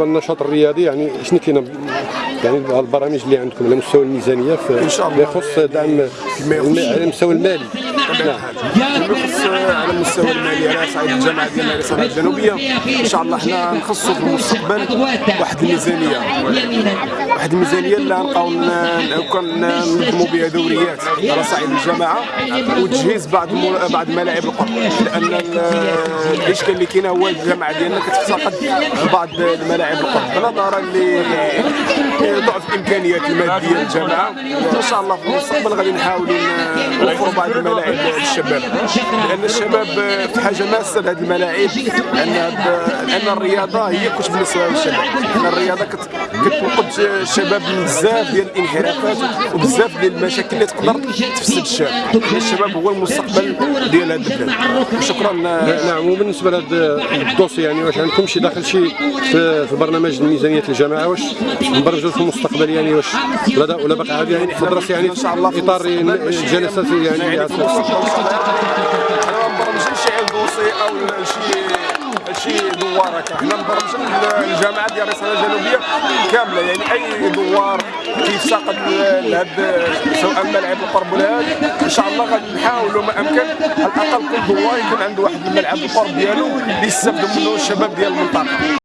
النشاط الرياضي يعني شنو كاين يعني البرامج اللي عندكم؟ على مستوى الميزانية في إن شاء الله. يخص دعم الم- على المستوى المالي. فيما يخص على المستوى المالي على صعيد الجامعة ديالنا الرساله الجنوبية. إن شاء الله حنا نخصصوا في المستقبل واحد الميزانية. واحد الميزانية اللي غنبقاو ننظموا بها دوريات على صعيد الجامعة وتجهيز بعض بعض ملاعب القرب. لأن ال- الإشكال اللي كاين هو الجامعة ديالنا كتفتقد بعض الملاعب القرب. نظرا لضعف الإمكانيات المادية للجامعه إن شاء الله في المستقبل غادي نحاولوا نوفروا بعض الملاعب للشباب لأن الشباب في حاجة ماسة لهذه الملاعب لأن لأن الرياضة هي كلش بالنسبة للشباب. الرياضة كت- كتنقذ الشباب من بزاف ديال الانحرافات وبزاف ديال المشاكل اللي تقدر تفسد الشاب الشباب هو المستقبل ديال هذا البلاد. شكرا نعم وبالنسبه لهذا الدوسي يعني واش عندكم شي داخل شي في, في برنامج ميزانيه الجامعة؟ واش مبرمجوا في المستقبل يعني واش ولا ولا باقي عادي يعني تدرس يعني إن شاء الله في إطار المستقبل. باش جلسات يعني يعني في الله. أنا ما مبرمجينش شي دوسي أو شي شي دوار هكا. حنا مبرمجين الجامعة ديال الرساله الجنوبية كاملة. يعني أي دوار كيفتقد لهاد سواء ملعب القرب ولا هذا إن شاء الله غادي نحاولوا ما أمكن. على الأقل كل دوار يكون عنده واحد الملعب القرب ديالو اللي يستافدوا منه الشباب ديال المنطقة.